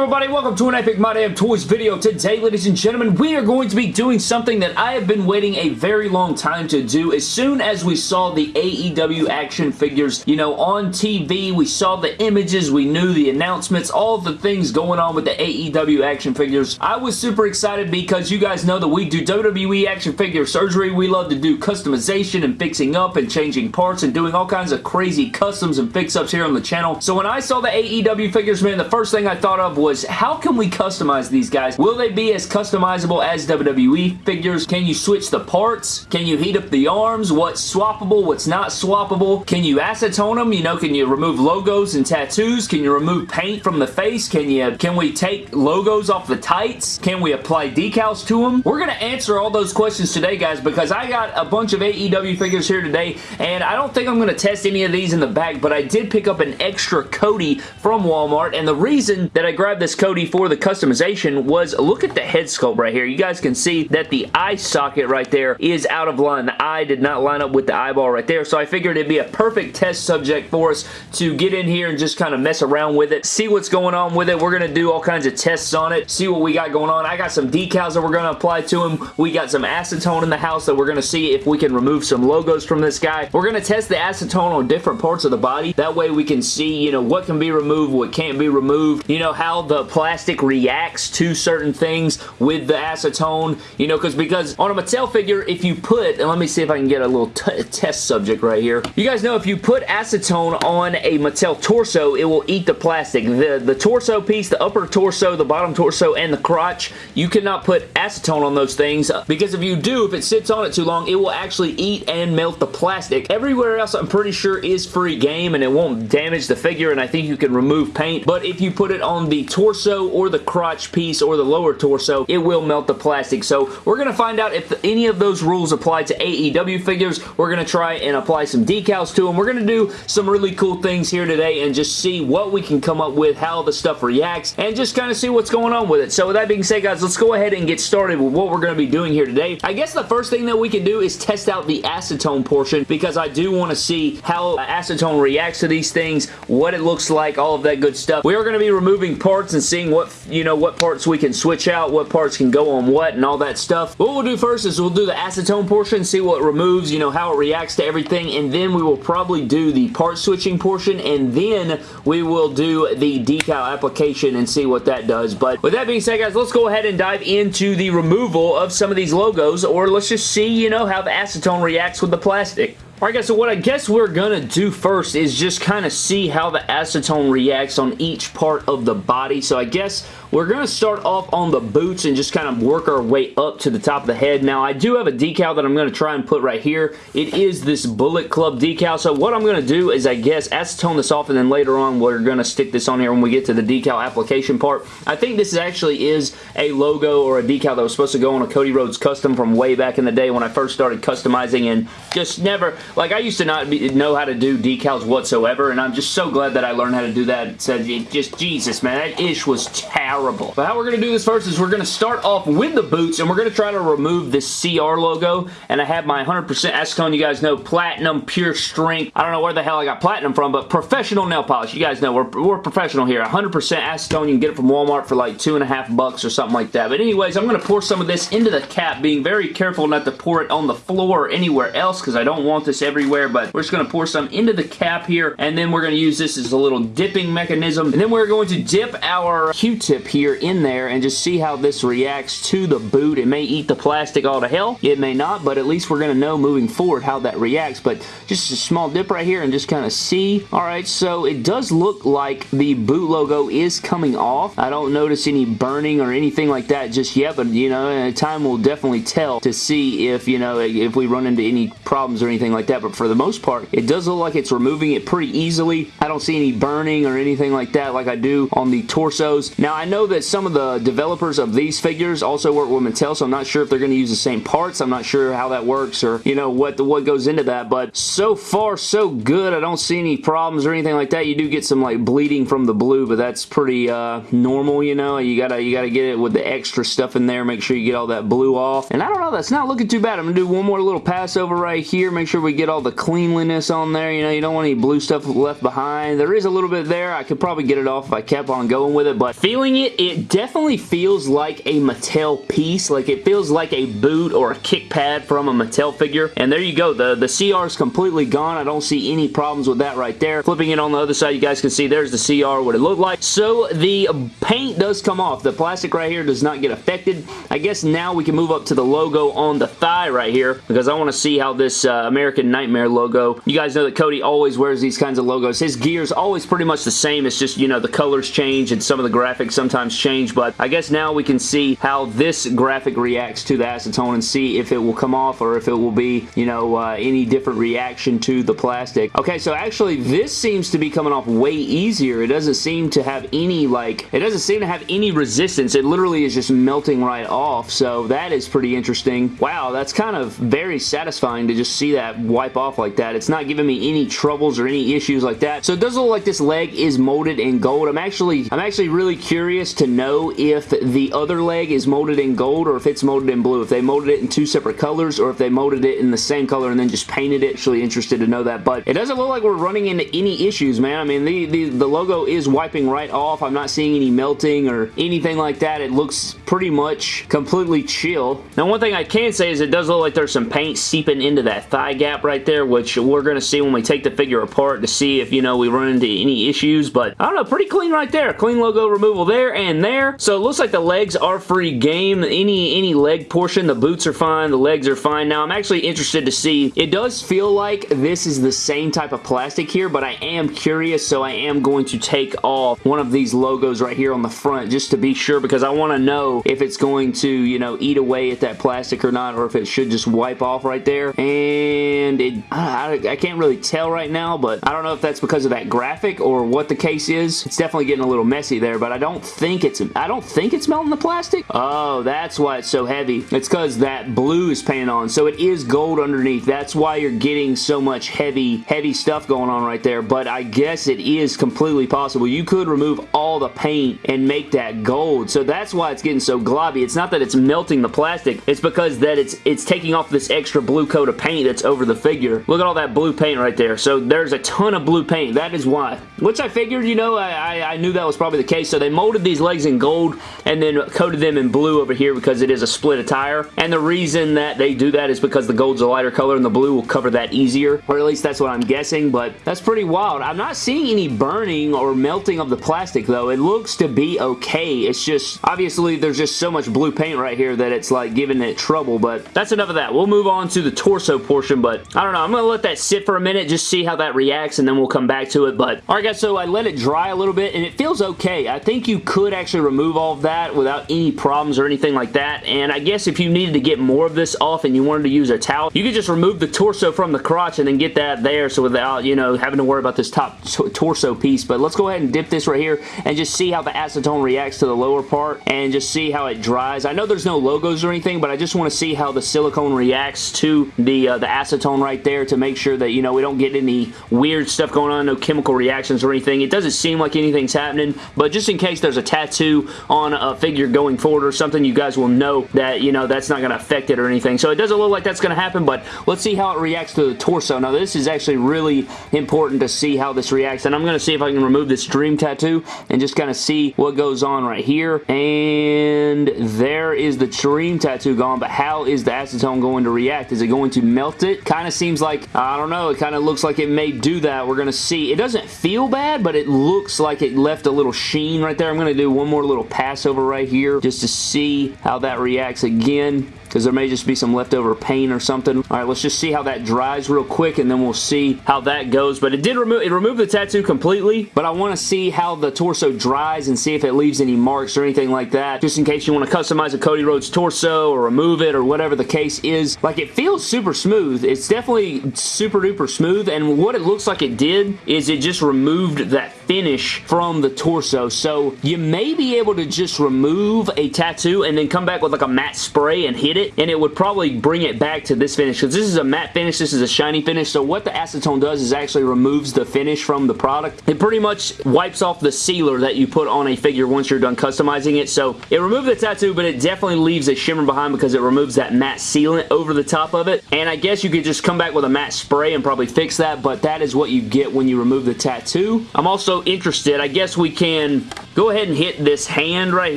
everybody? Welcome to an Epic My Damn Toys video. Today, ladies and gentlemen, we are going to be doing something that I have been waiting a very long time to do. As soon as we saw the AEW action figures, you know, on TV, we saw the images, we knew the announcements, all the things going on with the AEW action figures. I was super excited because you guys know that we do WWE action figure surgery. We love to do customization and fixing up and changing parts and doing all kinds of crazy customs and fix-ups here on the channel. So when I saw the AEW figures, man, the first thing I thought of was how can we customize these guys? Will they be as customizable as WWE figures? Can you switch the parts? Can you heat up the arms? What's swappable? What's not swappable? Can you acetone them? You know, can you remove logos and tattoos? Can you remove paint from the face? Can you, can we take logos off the tights? Can we apply decals to them? We're going to answer all those questions today, guys, because I got a bunch of AEW figures here today, and I don't think I'm going to test any of these in the back, but I did pick up an extra Cody from Walmart, and the reason that I grabbed grabbed this Cody for the customization was look at the head sculpt right here. You guys can see that the eye socket right there is out of line. The eye did not line up with the eyeball right there, so I figured it'd be a perfect test subject for us to get in here and just kind of mess around with it, see what's going on with it. We're going to do all kinds of tests on it, see what we got going on. I got some decals that we're going to apply to him. We got some acetone in the house that we're going to see if we can remove some logos from this guy. We're going to test the acetone on different parts of the body. That way we can see, you know, what can be removed, what can't be removed, you know, how the plastic reacts to certain things with the acetone, you know, because because on a Mattel figure, if you put, and let me see if I can get a little test subject right here. You guys know if you put acetone on a Mattel torso, it will eat the plastic. The, the torso piece, the upper torso, the bottom torso, and the crotch, you cannot put acetone on those things uh, because if you do, if it sits on it too long, it will actually eat and melt the plastic. Everywhere else, I'm pretty sure is free game and it won't damage the figure and I think you can remove paint, but if you put it on the torso or the crotch piece or the lower torso, it will melt the plastic. So we're going to find out if any of those rules apply to AEW figures. We're going to try and apply some decals to them. We're going to do some really cool things here today and just see what we can come up with, how the stuff reacts, and just kind of see what's going on with it. So with that being said, guys, let's go ahead and get started with what we're going to be doing here today. I guess the first thing that we can do is test out the acetone portion because I do want to see how acetone reacts to these things, what it looks like, all of that good stuff. We are going to be removing parts and seeing what, you know, what parts we can switch out, what parts can go on what, and all that stuff. What we'll do first is we'll do the acetone portion, see what removes, you know, how it reacts to everything, and then we will probably do the part switching portion, and then we will do the decal application and see what that does. But with that being said, guys, let's go ahead and dive into the removal of some of these logos, or let's just see, you know, how the acetone reacts with the plastic. Alright guys, so what I guess we're going to do first is just kind of see how the acetone reacts on each part of the body. So I guess we're going to start off on the boots and just kind of work our way up to the top of the head. Now, I do have a decal that I'm going to try and put right here. It is this Bullet Club decal. So what I'm going to do is, I guess, acetone this off and then later on we're going to stick this on here when we get to the decal application part. I think this actually is a logo or a decal that was supposed to go on a Cody Rhodes custom from way back in the day when I first started customizing and just never like, I used to not be, know how to do decals whatsoever, and I'm just so glad that I learned how to do that. Said, just, Jesus, man, that ish was terrible. But how we're going to do this first is we're going to start off with the boots, and we're going to try to remove this CR logo, and I have my 100% acetone, you guys know, platinum, pure strength. I don't know where the hell I got platinum from, but professional nail polish. You guys know, we're, we're professional here. 100% acetone, you can get it from Walmart for like two and a half bucks or something like that. But anyways, I'm going to pour some of this into the cap, being very careful not to pour it on the floor or anywhere else, because I don't want this everywhere, but we're just going to pour some into the cap here, and then we're going to use this as a little dipping mechanism, and then we're going to dip our Q-tip here in there and just see how this reacts to the boot. It may eat the plastic all to hell. It may not, but at least we're going to know moving forward how that reacts, but just a small dip right here and just kind of see. Alright, so it does look like the boot logo is coming off. I don't notice any burning or anything like that just yet, but, you know, uh, time will definitely tell to see if, you know, if we run into any problems or anything like that, but for the most part, it does look like it's removing it pretty easily. I don't see any burning or anything like that like I do on the torsos. Now, I know that some of the developers of these figures also work with Mattel, so I'm not sure if they're going to use the same parts. I'm not sure how that works or, you know, what, the, what goes into that, but so far, so good. I don't see any problems or anything like that. You do get some, like, bleeding from the blue, but that's pretty uh, normal, you know? You gotta, you gotta get it with the extra stuff in there. Make sure you get all that blue off. And I don't know, that's not looking too bad. I'm gonna do one more little pass over right here. Make sure we get all the cleanliness on there. You know, you don't want any blue stuff left behind. There is a little bit there. I could probably get it off if I kept on going with it, but feeling it it, it definitely feels like a Mattel piece. Like it feels like a boot or a kick pad from a Mattel figure. And there you go. The, the CR is completely gone. I don't see any problems with that right there. Flipping it on the other side, you guys can see there's the CR, what it looked like. So the paint does come off. The plastic right here does not get affected. I guess now we can move up to the logo on the thigh right here because I want to see how this uh, American Nightmare logo. You guys know that Cody always wears these kinds of logos. His gear is always pretty much the same. It's just, you know, the colors change and some of the graphics sometimes change, but I guess now we can see how this graphic reacts to the acetone and see if it will come off or if it will be, you know, uh, any different reaction to the plastic. Okay, so actually this seems to be coming off way easier. It doesn't seem to have any, like, it doesn't seem to have any resistance. It literally is just melting right off, so that is pretty interesting. Wow, that's kind of very satisfying to just see that wipe off like that. It's not giving me any troubles or any issues like that. So it does look like this leg is molded in gold. I'm actually, I'm actually really curious to know if the other leg is molded in gold or if it's molded in blue. If they molded it in two separate colors or if they molded it in the same color and then just painted it. Actually interested to know that, but it doesn't look like we're running into any issues, man. I mean, the, the, the logo is wiping right off. I'm not seeing any melting or anything like that. It looks pretty much completely chill. Now, one thing I can say is it does look like there's some paint seeping into that thigh gap right there, which we're going to see when we take the figure apart to see if, you know, we run into any issues, but I don't know, pretty clean right there. Clean logo removal there and there. So it looks like the legs are free game. Any, any leg portion, the boots are fine, the legs are fine. Now, I'm actually interested to see, it does feel like this is the same type of plastic here, but I am curious, so I am going to take off one of these logos right here on the front just to be sure because I want to know if it's going to, you know, eat away at that plastic or not, or if it should just wipe off right there. And it, I, I can't really tell right now, but I don't know if that's because of that graphic or what the case is. It's definitely getting a little messy there, but I don't think it's, I don't think it's melting the plastic. Oh, that's why it's so heavy. It's because that blue is painted on, so it is gold underneath. That's why you're getting so much heavy, heavy stuff going on right there, but I guess it is completely possible. You could remove all the paint and make that gold, so that's why it's getting so globby. It's not that it's melting the plastic, it's because that it's it's taking off this extra blue coat of paint that's over the figure. Look at all that blue paint right there. So there's a ton of blue paint. That is why. Which I figured, you know, I, I, I knew that was probably the case. So they molded these legs in gold and then coated them in blue over here because it is a split attire. And the reason that they do that is because the gold's a lighter color and the blue will cover that easier. Or at least that's what I'm guessing. But that's pretty wild. I'm not seeing any burning or melting of the plastic though. It looks to be okay. It's just, obviously there's just so much blue paint right here that it's like giving it trouble. But that's enough of that. We'll move on to the torso portion. But I don't know. I'm going to let that sit for a minute. Just see how that reacts and then we'll come back to it. But alright guys, so I let it dry a little bit and it feels okay. I think you could actually remove all of that without any problems or anything like that. And I guess if you needed to get more of this off and you wanted to use a towel, you could just remove the torso from the crotch and then get that there so without, you know, having to worry about this top torso piece. But let's go ahead and dip this right here and just see how the acetone reacts to the lower part and just see how it dries. I know there's no logos or anything, but I just want to see how the silicone reacts to the, uh, the acetone right there to make sure that, you know, we don't get any weird stuff going on, no chemical reactions or anything. It doesn't seem like anything's happening, but just in case there's a tattoo on a figure going forward or something, you guys will know that, you know, that's not going to affect it or anything. So it doesn't look like that's going to happen, but let's see how it reacts to the torso. Now, this is actually really important to see how this reacts, and I'm going to see if I can remove this dream tattoo and just kind of see what goes on right here. And there is the dream tattoo gone, but how is the acetone going to react? Is it going to melt it? Kind of seems like, I don't know, it kind of looks like it may do that. We're going to see. It doesn't feel bad, but it looks like it left a little sheen right there. I'm going to do one more little pass over right here just to see how that reacts again because there may just be some leftover paint or something. All right, let's just see how that dries real quick and then we'll see how that goes. But it did remove it removed the tattoo completely, but I want to see how the torso dries and see if it leaves any marks or anything like that, just in case you want to customize a Cody Rhodes torso or remove it or whatever the case is. Like, it feels super smooth. It's definitely super duper smooth, and what it looks like it did is it just removed that finish from the torso. So, you may be able to just remove a tattoo and then come back with like a matte spray and hit it, and it would probably bring it back to this finish because this is a matte finish, this is a shiny finish, so what the acetone does is actually removes the finish from the product. It pretty much wipes off the sealer that you put on a figure once you're done customizing it, so it removed the tattoo, but it definitely leaves a shimmer behind because it removes that matte sealant over the top of it, and I guess you could just come back with a matte spray and probably fix that, but that is what you get when you remove the tattoo. I'm also interested, I guess we can go ahead and hit this hand right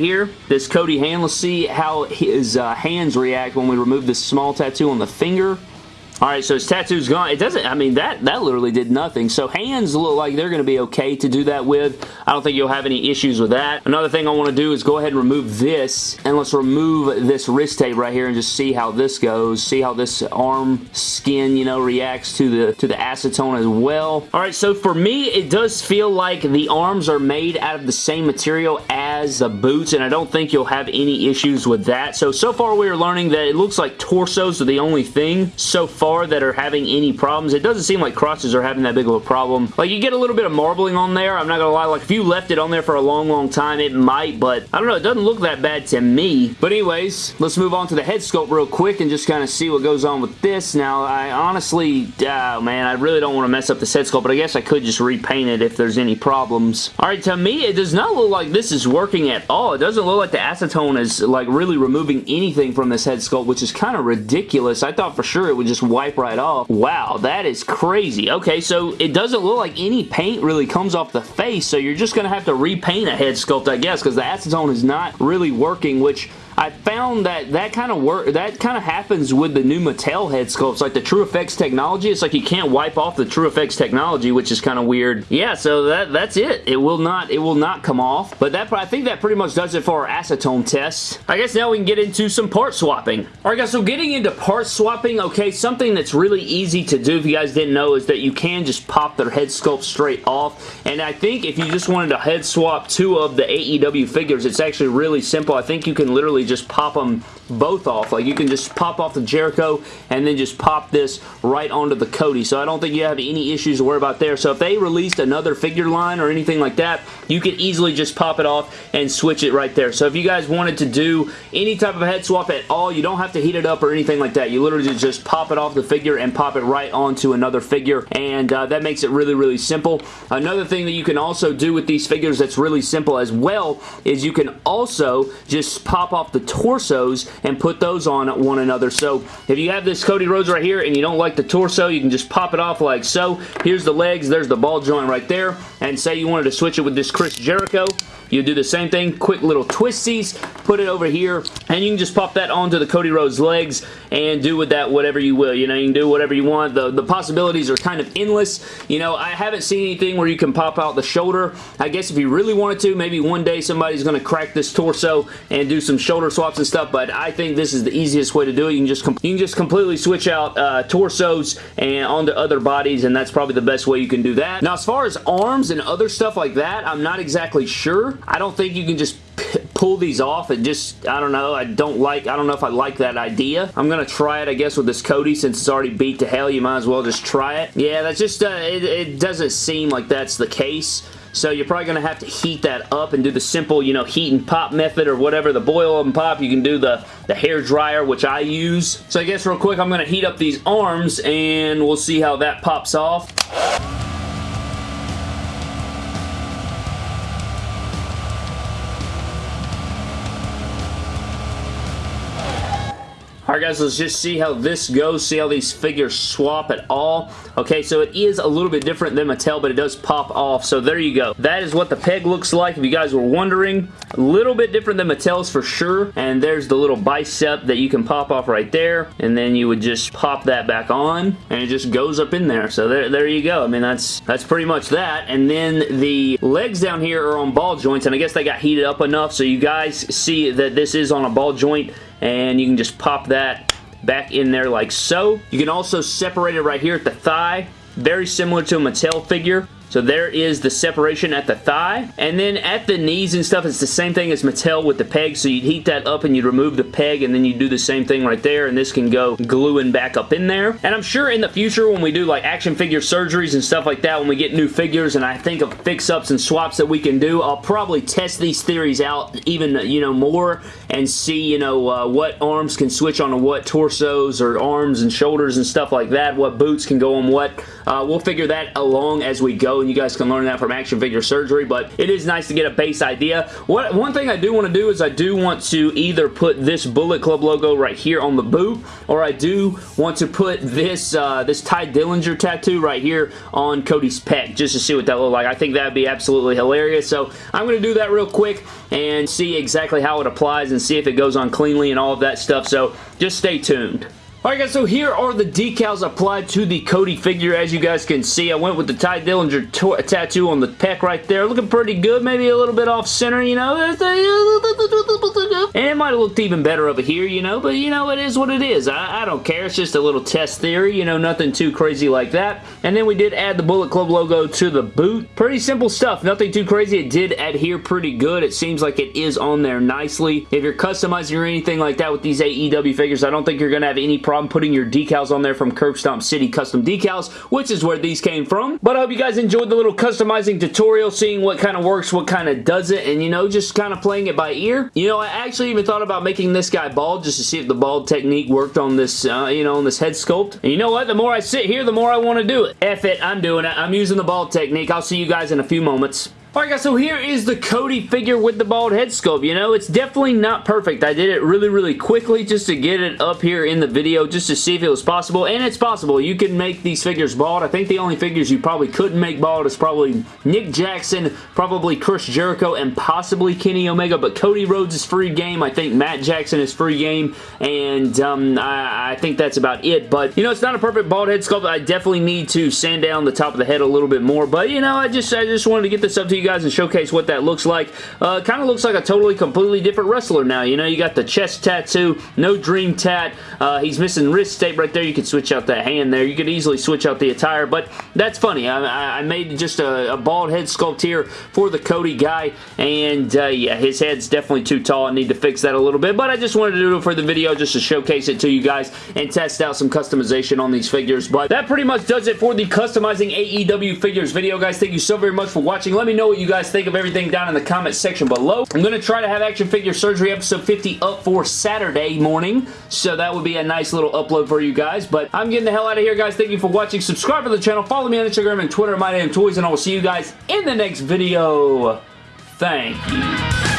here, this Cody hand. Let's see how his uh, hands react when we remove this small tattoo on the finger. Alright, so his tattoo's gone. It doesn't, I mean, that, that literally did nothing. So hands look like they're going to be okay to do that with. I don't think you'll have any issues with that. Another thing I want to do is go ahead and remove this. And let's remove this wrist tape right here and just see how this goes. See how this arm skin, you know, reacts to the, to the acetone as well. Alright, so for me, it does feel like the arms are made out of the same material as the boots. And I don't think you'll have any issues with that. So, so far we are learning that it looks like torsos are the only thing so far that are having any problems. It doesn't seem like crotches are having that big of a problem. Like, you get a little bit of marbling on there. I'm not gonna lie. Like, if you left it on there for a long, long time, it might, but I don't know. It doesn't look that bad to me. But anyways, let's move on to the head sculpt real quick and just kind of see what goes on with this. Now, I honestly, oh man, I really don't want to mess up the head sculpt, but I guess I could just repaint it if there's any problems. Alright, to me, it does not look like this is working at all. It doesn't look like the acetone is, like, really removing anything from this head sculpt, which is kind of ridiculous. I thought for sure it would just wipe right off. Wow, that is crazy. Okay, so it doesn't look like any paint really comes off the face, so you're just going to have to repaint a head sculpt, I guess, because the acetone is not really working, which I found that that kind of work that kind of happens with the new Mattel head sculpts, like the True Effects technology. It's like you can't wipe off the True Effects technology, which is kind of weird. Yeah, so that that's it. It will not it will not come off. But that I think that pretty much does it for our acetone test. I guess now we can get into some part swapping. Alright guys, so getting into part swapping, okay, something that's really easy to do if you guys didn't know is that you can just pop their head sculpt straight off. And I think if you just wanted to head swap two of the AEW figures, it's actually really simple. I think you can literally just pop them both off. Like you can just pop off the Jericho and then just pop this right onto the Cody. So I don't think you have any issues to worry about there. So if they released another figure line or anything like that, you could easily just pop it off and switch it right there. So if you guys wanted to do any type of head swap at all, you don't have to heat it up or anything like that. You literally just pop it off the figure and pop it right onto another figure and uh, that makes it really, really simple. Another thing that you can also do with these figures that's really simple as well is you can also just pop off the torsos and put those on one another. So if you have this Cody Rhodes right here and you don't like the torso, you can just pop it off like so. Here's the legs. There's the ball joint right there. And say you wanted to switch it with this Chris Jericho. You do the same thing, quick little twisties, put it over here, and you can just pop that onto the Cody Rhodes legs and do with that whatever you will. You know, you can do whatever you want. The, the possibilities are kind of endless. You know, I haven't seen anything where you can pop out the shoulder. I guess if you really wanted to, maybe one day somebody's going to crack this torso and do some shoulder swaps and stuff, but I think this is the easiest way to do it. You can just, you can just completely switch out uh, torsos and onto other bodies, and that's probably the best way you can do that. Now, as far as arms and other stuff like that, I'm not exactly sure. I don't think you can just pull these off and just, I don't know, I don't like, I don't know if I like that idea. I'm going to try it, I guess, with this Cody since it's already beat to hell. You might as well just try it. Yeah, that's just, uh, it, it doesn't seem like that's the case. So you're probably going to have to heat that up and do the simple, you know, heat and pop method or whatever. The boil and pop, you can do the, the hair dryer, which I use. So I guess real quick, I'm going to heat up these arms and we'll see how that pops off. Alright guys, let's just see how this goes, see how these figures swap at all. Okay, so it is a little bit different than Mattel, but it does pop off, so there you go. That is what the peg looks like, if you guys were wondering. A little bit different than Mattel's for sure, and there's the little bicep that you can pop off right there, and then you would just pop that back on, and it just goes up in there, so there, there you go. I mean, that's, that's pretty much that, and then the legs down here are on ball joints, and I guess they got heated up enough, so you guys see that this is on a ball joint and you can just pop that back in there like so. You can also separate it right here at the thigh. Very similar to a Mattel figure. So there is the separation at the thigh. And then at the knees and stuff, it's the same thing as Mattel with the peg. So you'd heat that up and you'd remove the peg and then you do the same thing right there. And this can go gluing back up in there. And I'm sure in the future when we do like action figure surgeries and stuff like that, when we get new figures and I think of fix-ups and swaps that we can do, I'll probably test these theories out even, you know, more and see, you know, uh, what arms can switch onto what torsos or arms and shoulders and stuff like that. What boots can go on what. Uh, we'll figure that along as we go you guys can learn that from Action Figure Surgery, but it is nice to get a base idea. What One thing I do want to do is I do want to either put this Bullet Club logo right here on the boot, or I do want to put this, uh, this Tye Dillinger tattoo right here on Cody's pec, just to see what that look like. I think that would be absolutely hilarious, so I'm going to do that real quick and see exactly how it applies and see if it goes on cleanly and all of that stuff, so just stay tuned. Alright guys, so here are the decals applied to the Cody figure. As you guys can see, I went with the Tye Dillinger tattoo on the pec right there. Looking pretty good. Maybe a little bit off center, you know. And it might have looked even better over here, you know, but you know, it is what it is. I, I don't care. It's just a little test theory, you know, nothing too crazy like that. And then we did add the Bullet Club logo to the boot. Pretty simple stuff. Nothing too crazy. It did adhere pretty good. It seems like it is on there nicely. If you're customizing or anything like that with these AEW figures, I don't think you're going to have any problem problem putting your decals on there from Curb Stomp City Custom Decals, which is where these came from. But I hope you guys enjoyed the little customizing tutorial, seeing what kind of works, what kind of does it, and you know, just kind of playing it by ear. You know, I actually even thought about making this guy bald just to see if the bald technique worked on this, uh, you know, on this head sculpt. And you know what? The more I sit here, the more I want to do it. F it, I'm doing it. I'm using the bald technique. I'll see you guys in a few moments. Alright guys, so here is the Cody figure with the bald head sculpt. You know, it's definitely not perfect. I did it really, really quickly just to get it up here in the video just to see if it was possible, and it's possible. You can make these figures bald. I think the only figures you probably couldn't make bald is probably Nick Jackson, probably Chris Jericho, and possibly Kenny Omega, but Cody Rhodes is free game. I think Matt Jackson is free game, and um, I, I think that's about it, but you know, it's not a perfect bald head sculpt. I definitely need to sand down the top of the head a little bit more, but you know, I just, I just wanted to get this up to you you guys and showcase what that looks like. Uh, kind of looks like a totally, completely different wrestler now. You know, you got the chest tattoo, no dream tat. Uh, he's missing wrist tape right there. You could switch out that hand there. You could easily switch out the attire, but that's funny. I, I made just a, a, bald head sculpt here for the Cody guy, and uh, yeah, his head's definitely too tall. I need to fix that a little bit, but I just wanted to do it for the video just to showcase it to you guys and test out some customization on these figures, but that pretty much does it for the customizing AEW figures video, guys. Thank you so very much for watching. Let me know what you guys think of everything down in the comment section below. I'm going to try to have Action Figure Surgery episode 50 up for Saturday morning, so that would be a nice little upload for you guys, but I'm getting the hell out of here, guys. Thank you for watching. Subscribe to the channel. Follow me on Instagram and Twitter, My Name Toys, and I will see you guys in the next video. Thank you.